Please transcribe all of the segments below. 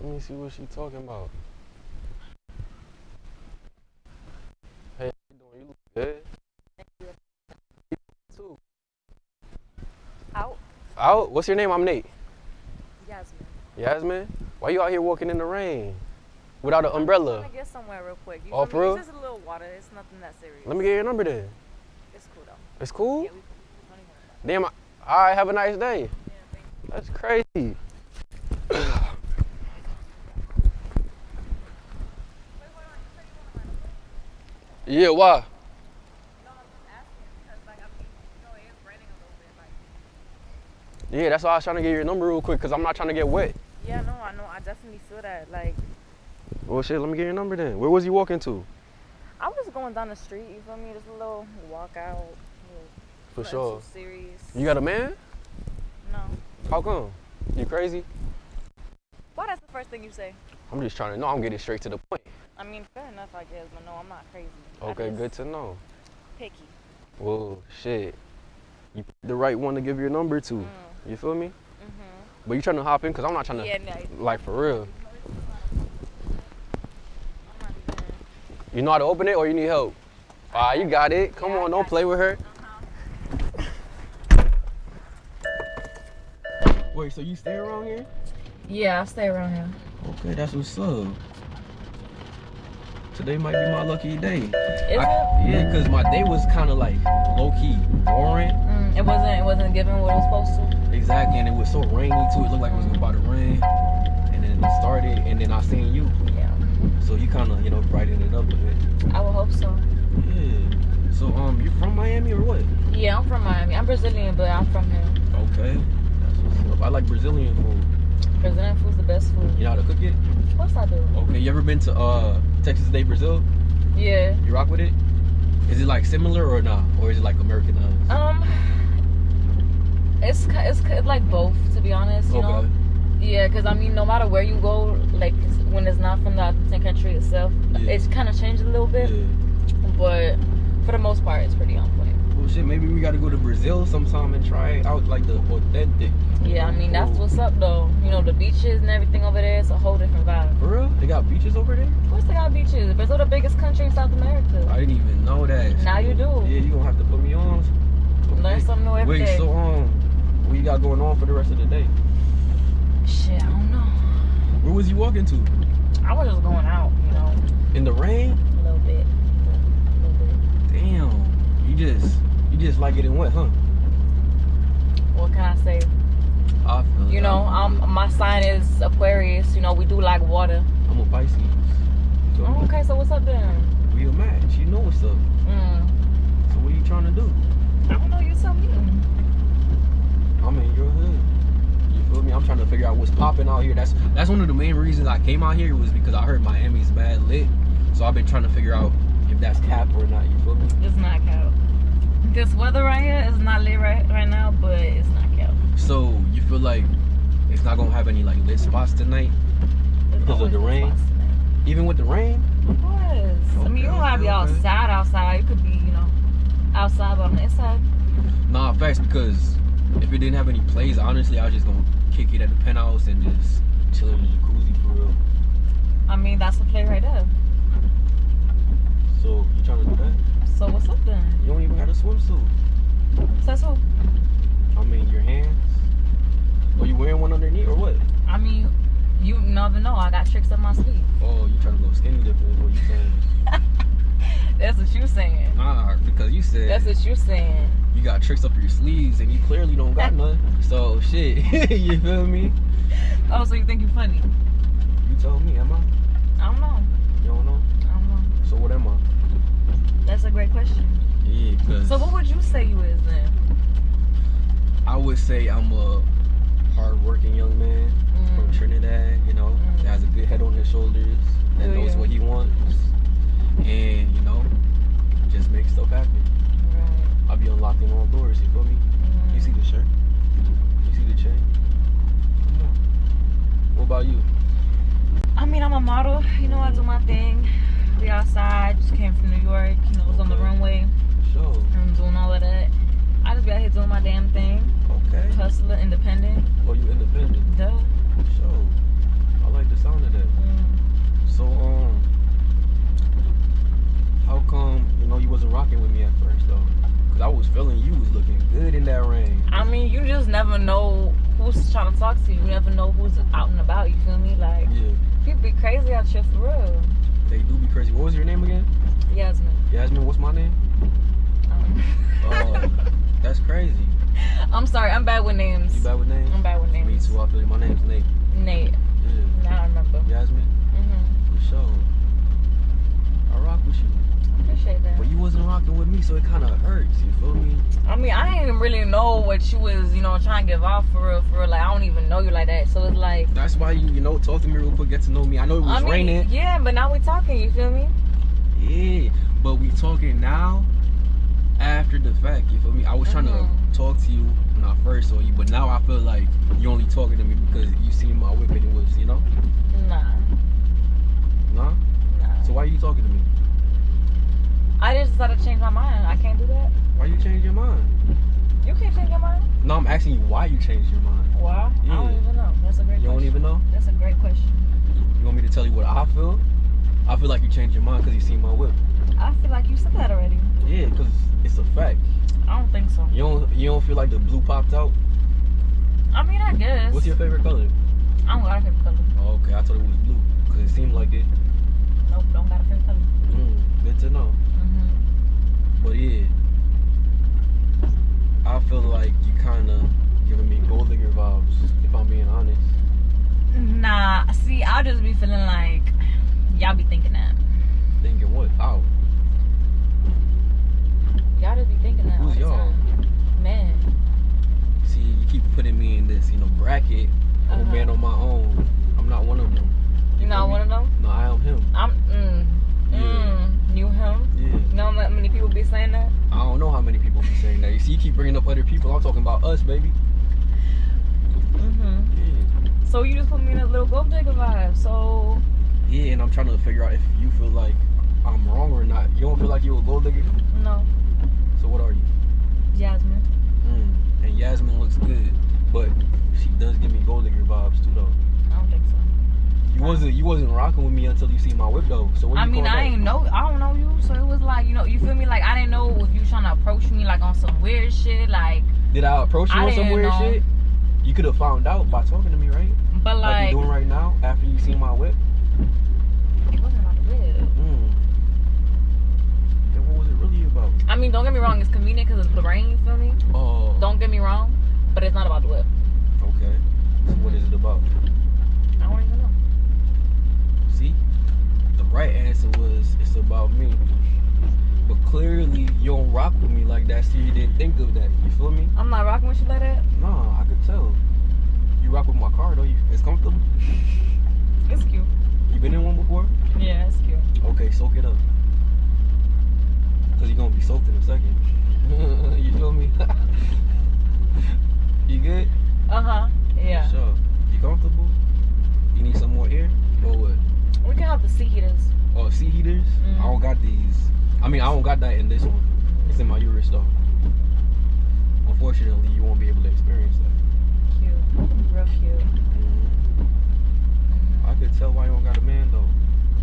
Let me see what she talking about. Hey, how you doing? You look good. You too. Out. Out? What's your name? I'm Nate. Yasmin. Yasmin? Why you out here walking in the rain? Without an umbrella? I'm trying to get somewhere real quick. You Oh, for real? It's just a little water. It's nothing that serious. Let me get your number then. It's cool though. It's cool? Yeah, we don't Damn, I, have a nice day. Yeah, thank you. That's crazy. yeah, why? No, I'm just asking because like I mean, you know, it is raining a little bit. why? Yeah, that's why I was trying to get your number real quick because I'm not trying to get wet. yeah, no, I know. I definitely feel that. Like, Well, shit, let me get your number then. Where was you walking to? I was just going down the street. You feel me? Just a little walk out. For sure. Serious. You got a man? No. How come? You crazy? Why? That's the first thing you say. I'm just trying to know. I'm getting straight to the point. I mean, fair enough, I guess, but no, I'm not crazy. Okay, good to know. Picky. Well, shit. You picked the right one to give your number to. Mm. You feel me? Mhm. But you trying to hop in? Because I'm not trying to, Yeah, no, like, for real. I'm not even. You know how to open it or you need help? Ah, you got it. Come Yeah, on, don't got play with her. Uh-huh. Wait, so you stay around here? Yeah, I stay around here. Okay, that's what's up. Today might be my lucky day. Is I- it? yeah, cause my day was kind of like low key boring. Mm, it wasn't. It wasn't given what it was supposed to. Exactly, and it was so rainy too. It looked like it was about to rain, and then it started, and then I seen you, Yeah. so you kind of you know brightened it up a bit. I would hope so. Yeah. So um, you from Miami or what? Yeah, I'm from Miami. I'm Brazilian, but I'm from here. Okay, that's what's up. I like Brazilian food. Brazilian food's the best food. You know how to cook it? Of course I do. Okay. You ever been to uh Texas de Brazil? Yeah. You rock with it? Is it like similar or not, or is it like Americanized? Um. It's it's like both, to be honest. You know. Okay. Yeah, because I mean, no matter where you go, like when it's not from the authentic country itself, Yeah. it's kind of changed a little bit. Yeah. But for the most part, it's pretty on shit. Maybe we got to go to Brazil sometime and try it out, like the authentic. Yeah, I mean that's what's up though. You know the beaches and everything over there. It's a whole different vibe. For real? They got beaches over there? Of course they got beaches. Brazil the biggest country in South America. I didn't even know that. Now you do. Yeah, you gonna have to put me on. Learn Okay. something new every Wait, day. so um, what you got going on for the rest of the day? Shit, I don't know. Where was you walking to? I was just going out, you know, In the rain? a little bit, a little bit. Damn. You just, you just like getting wet, huh? What can I say? I feel You know, I'm, um, my sign is Aquarius. You know, we do like water. I'm a Pisces. Feel Oh, okay, so what's up then? We a match. You know what's up. Mm. So what are you trying to do? I don't know. You tell me. I'm in your hood. You feel me? I'm trying to figure out what's popping out here. That's that's one of the main reasons I came out here was because I heard Miami's bad lit. So I've been trying to figure out if that's cap or not. You feel me? It's not cow. This weather right here is not lit right right now, but it's not cow. So you feel like it's not gonna have any like lit spots tonight, Because of the rain? even with the rain. Of course. I mean, you don't Okay, gotta be okay, okay. outside. Outside, you could be, you know, outside, but on the inside. Nah, facts because if it didn't have any plays, honestly, I was just gonna kick it at the penthouse and just chill in the jacuzzi for real. I mean, that's the play right there. So you trying to do that? So what's up then? You don't even got a swimsuit. Says who? I mean, your hands. Are you wearing one underneath or what? I mean, you never know. I got tricks up my sleeve. Oh, you trying to go skinny dipping? What you saying? That's what you saying. Nah, because you said That's what you saying. you got tricks up your sleeves and you clearly don't got none. So shit, you feel me? Oh, so you think you're funny? You tell me, am I? I don't know. You don't know? I don't know. So what am I? That's a great question. Yeah, cause So what would you say you is then? I would say I'm a hardworking young man from Mm. Trinidad. You know, Mm. that has a good head on his shoulders, that Oh, knows yeah. what he wants, and you know, just makes stuff happen. Right. I'll be unlocking all doors. You feel me? Mm. You see the shirt? You see the chain? What about you? I mean, I'm a model. You know, I do my thing. Be outside, just came from New York, you know, was okay. on the runway. Sure. I'm doing all of that. I just be out here doing my damn thing. Okay. Hustler, independent. Oh, you independent? Duh. Sure. I like the sound of that. Mm. So, um, how come, you know, you wasn't rocking with me at first, though? Because I was feeling you was looking good in that rain. I mean, you just never know who's trying to talk to you. You never know who's out and about, you feel me? Like, yeah. people be crazy out here for real they do be crazy. What was your name again? Yasmin. Yasmin. What's my name? Um, Uh, That's crazy. I'm sorry. I'm bad with names. You bad with names? I'm bad with names. Me too. I feel you. My name's Nate. Nate. Yeah. Now I remember. Yasmin. hmm For sure. I rock with you. Appreciate that. But you wasn't rocking with me, so it kind of hurts. You feel me? I mean, I didn't really know what you was, you know, trying to give off for real, for real. Like, I don't even know you like that. So it's like, That's why you, you know, talk to me real quick, get to know me. I know it was I mean, raining. yeah, but now we talking. You feel me? Yeah, but we talking now after the fact. You feel me? I was trying Mhm. to talk to you when I first saw you, but now I feel like you only talking to me because you seen my whip and it was, you know, Nah, nah. nah. So why are you talking to me? I just decided to change my mind. I can't do that. Why you change your mind? You can't change your mind. No, I'm asking you why you changed your mind. Why? I don't even know. That's a great You don't even know. That's a great question. You want me to tell you what I feel? I feel like you changed your mind because you seen my whip. I feel like you said that already. Yeah, because it's a fact. I don't think so. You don't you don't feel like the blue popped out? I mean, I guess. What's your favorite color? I don't got a favorite color. Oh, okay, I thought it was blue because it seemed like it. Nope, don't got a favorite color. Mm, good to know. Mm-hmm. But yeah, I feel like you kind of giving me gold digger vibes. If I'm being honest. Nah, see, I'll just be feeling like y'all be thinking that. Thinking what? How? Y'all just be thinking that. Who's y'all? Man. See, you keep putting me in this, you know, bracket. I'm Uh-huh. man on my own. I'm not one of them. You not one of them? No, I am him. I'm, mm, Yeah. mm. Yeah. How many people be saying that? I don't know how many people be saying that. You see, you keep bringing up other people. I'm talking about us, baby. Mm-hmm. Yeah. So you just put me in a little gold digger vibe. So, Yeah, and I'm trying to figure out if you feel like I'm wrong or not. You don't feel like you're a gold digger? no. So what are you? Jasmine. Mm. And Yasmin looks good, but she does give me gold digger vibes too, though. I don't think so. You wasn't you wasn't rocking with me until you see my whip though. So what I you mean, I ain't know. I don't know you. So it was like, you know, you feel me? Like, I didn't know if you trying to approach me, like, on some weird shit. Like, Did I approach you I on some weird know. shit? You could have found out by talking to me, right? but Like, like, you doing right now after you see my whip. it wasn't about the whip. Mm. Then what was it really about? I mean, don't get me wrong. It's convenient because it's the rain. You feel me? Oh. Don't get me wrong. But it's not about the whip. Okay. So what is it about? I don't even know. See, the right answer was it's about me. But clearly you don't rock with me like that, so you didn't think of that. You feel me? I'm not rocking with you like that. Nah, I could tell. You rock with my car though. You, it's comfortable. It's cute. You been in one before? Yeah, it's cute. Okay, soak it up. Cause you're gonna be soaked in a second. you feel me? you good? Uh huh. Yeah. So, You comfortable? You need some more air? Or what? We can have the seat heaters. Oh, seat heaters? Mhm. I don't got these. I mean, I don't got that in this one. It's in my Urus though. Unfortunately, you won't be able to experience that. Cute. Real cute. Mhm. I could tell why you don't got a man though.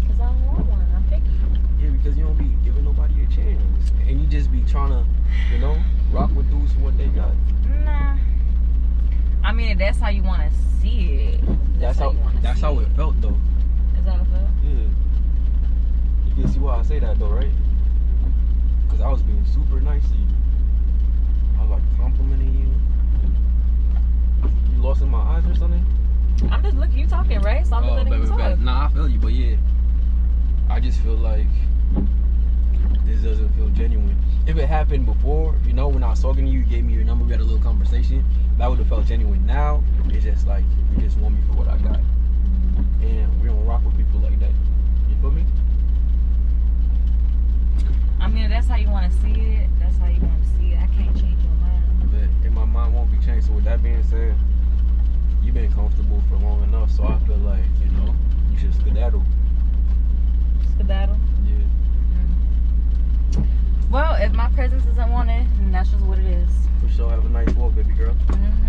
Cause I don't want one. I'm picky. Yeah, because you don't be giving nobody a chance, and you just be trying to, you know, rock with dudes for what they got. Nah. I mean, if that's how you want to see it. That's how. you wanna That's how it felt though. Is that a feel? Yeah. You see why I say that though, right? Because I was being super nice to you. I was like complimenting you. You lost in my eyes or something? I'm just looking. You talking, right? So I'm just oh, letting you talk. baby. Nah, I feel you, but yeah. I just feel like this doesn't feel genuine. If it happened before, you know, when I was talking to you, you gave me your number, we had a little conversation, that would have felt genuine. Now, it's just like, you just want me for what I got. And we don't rock with people like that. You feel me? I mean, if that's how you want to see it. That's how you want to see it. I can't change your mind. But in my mind won't be changed. So with that being said, you've been comfortable for long enough, so I feel like, you know, you should skedaddle. Skedaddle. Yeah. Mm. Well, if my presence isn't wanted, then that's just what it is. For sure, have a nice walk, baby girl. Mm-hmm.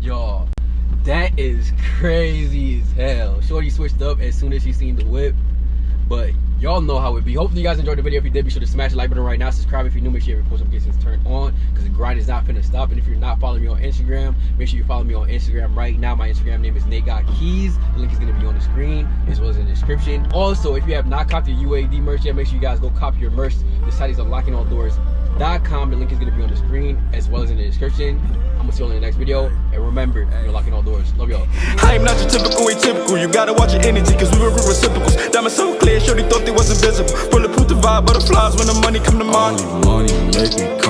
Y'all, that is crazy as hell. Shorty switched up as soon as she seen the whip. But y'all know how it be. Hopefully you guys enjoyed the video. If you did, be sure to smash the like button right now. Subscribe if you're new. Make sure your post notifications turned on because the grind is not finna stop. And if you're not following me on Instagram, make sure you follow me on Instagram right now. My Instagram name is Nate Got Keys. The link is gonna be on the screen as well as in the description. Also, if you have not copied your UAD merch yet, make sure you guys go copy your merch. The site is unlocking all doors. Com. The link is gonna be on the screen as well as in the description. I'm gonna see you all in the next video. And remember, you're locking all doors. Love y'all. I am not your typical atypical. You gotta watch your energy, cause we were reciprocals. Diamonds so clear, sure they thought they was invisible. Bulletproof the vibe, butterflies when the money come to mind. Only money make me